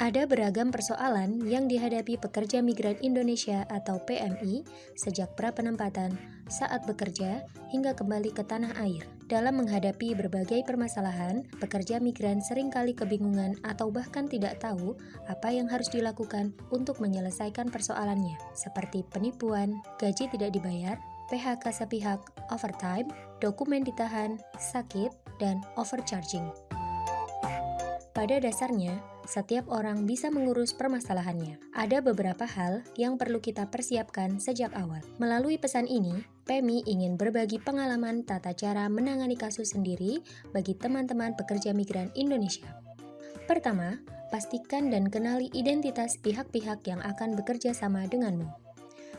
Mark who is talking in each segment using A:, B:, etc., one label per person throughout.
A: Ada beragam persoalan yang dihadapi pekerja migran Indonesia atau PMI sejak pra-penempatan, saat bekerja, hingga kembali ke tanah air. Dalam menghadapi berbagai permasalahan, pekerja migran sering kali kebingungan atau bahkan tidak tahu apa yang harus dilakukan untuk menyelesaikan persoalannya, seperti penipuan, gaji tidak dibayar, PHK sepihak, overtime, dokumen ditahan, sakit, dan overcharging. Pada dasarnya, setiap orang bisa mengurus permasalahannya. Ada beberapa hal yang perlu kita persiapkan sejak awal. Melalui pesan ini, Pemi ingin berbagi pengalaman tata cara menangani kasus sendiri bagi teman-teman pekerja migran Indonesia. Pertama, pastikan dan kenali identitas pihak-pihak yang akan bekerja sama denganmu.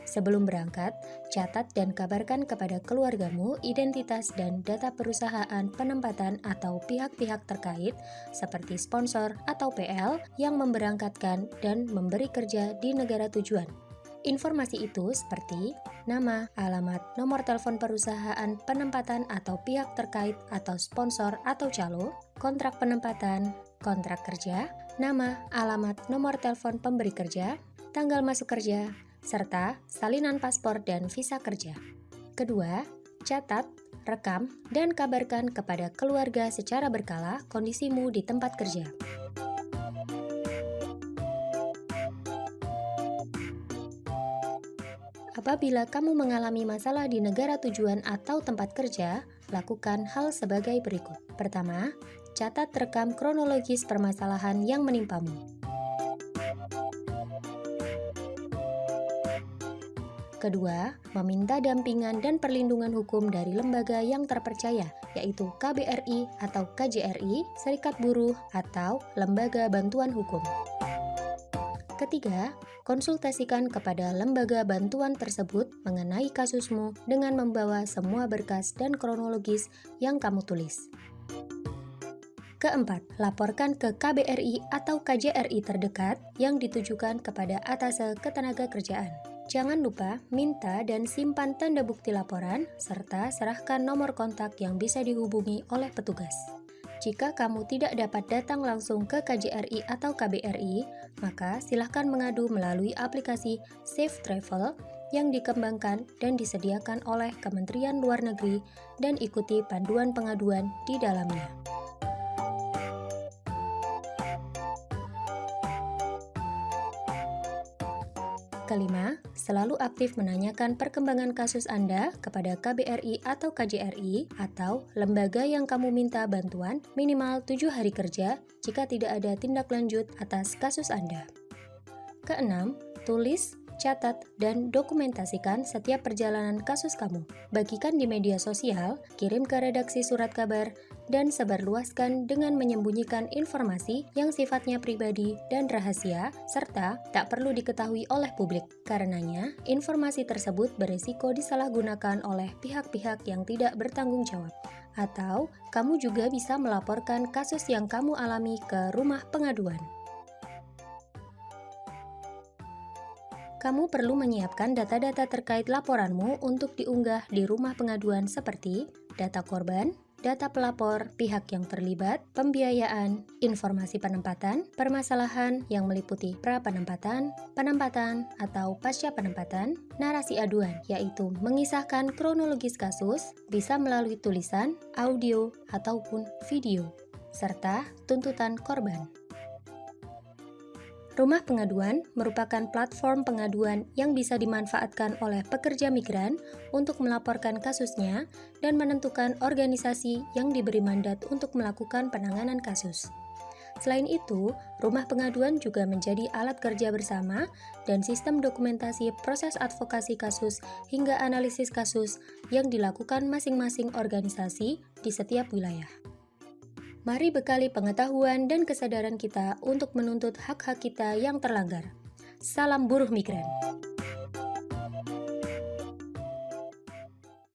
A: Sebelum berangkat, catat dan kabarkan kepada keluargamu identitas dan data perusahaan penempatan atau pihak-pihak terkait seperti sponsor atau PL yang memberangkatkan dan memberi kerja di negara tujuan. Informasi itu seperti nama, alamat, nomor telepon perusahaan penempatan atau pihak terkait atau sponsor atau calo, kontrak penempatan, kontrak kerja, nama, alamat, nomor telepon pemberi kerja, tanggal masuk kerja, serta salinan paspor dan visa kerja. Kedua, catat, rekam, dan kabarkan kepada keluarga secara berkala kondisimu di tempat kerja. Apabila kamu mengalami masalah di negara tujuan atau tempat kerja, lakukan hal sebagai berikut. Pertama, catat rekam kronologis permasalahan yang menimpamu. Kedua, meminta dampingan dan perlindungan hukum dari lembaga yang terpercaya, yaitu KBRI atau KJRI, Serikat Buruh, atau Lembaga Bantuan Hukum. Ketiga, konsultasikan kepada lembaga bantuan tersebut mengenai kasusmu dengan membawa semua berkas dan kronologis yang kamu tulis. Keempat, laporkan ke KBRI atau KJRI terdekat yang ditujukan kepada atase ketenaga kerjaan. Jangan lupa minta dan simpan tanda bukti laporan, serta serahkan nomor kontak yang bisa dihubungi oleh petugas. Jika kamu tidak dapat datang langsung ke KJRI atau KBRI, maka silahkan mengadu melalui aplikasi Safe Travel yang dikembangkan dan disediakan oleh Kementerian Luar Negeri dan ikuti panduan pengaduan di dalamnya. Kelima, selalu aktif menanyakan perkembangan kasus Anda kepada KBRI atau KJRI atau lembaga yang kamu minta bantuan minimal 7 hari kerja jika tidak ada tindak lanjut atas kasus Anda. Keenam, tulis catat, dan dokumentasikan setiap perjalanan kasus kamu. Bagikan di media sosial, kirim ke redaksi surat kabar, dan sebarluaskan dengan menyembunyikan informasi yang sifatnya pribadi dan rahasia, serta tak perlu diketahui oleh publik. Karenanya, informasi tersebut beresiko disalahgunakan oleh pihak-pihak yang tidak bertanggung jawab. Atau, kamu juga bisa melaporkan kasus yang kamu alami ke rumah pengaduan. Kamu perlu menyiapkan data-data terkait laporanmu untuk diunggah di rumah pengaduan seperti data korban, data pelapor, pihak yang terlibat, pembiayaan, informasi penempatan, permasalahan yang meliputi pra-penempatan, penempatan, atau pasca penempatan, narasi aduan, yaitu mengisahkan kronologis kasus, bisa melalui tulisan, audio, ataupun video, serta tuntutan korban. Rumah Pengaduan merupakan platform pengaduan yang bisa dimanfaatkan oleh pekerja migran untuk melaporkan kasusnya dan menentukan organisasi yang diberi mandat untuk melakukan penanganan kasus. Selain itu, rumah pengaduan juga menjadi alat kerja bersama dan sistem dokumentasi proses advokasi kasus hingga analisis kasus yang dilakukan masing-masing organisasi di setiap wilayah. Mari bekali pengetahuan dan kesadaran kita untuk menuntut hak-hak kita yang terlanggar. Salam buruh migran.